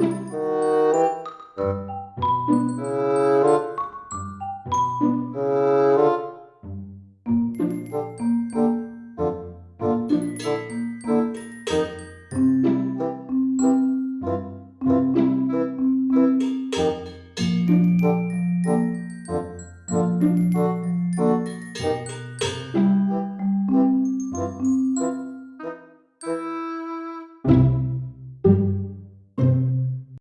you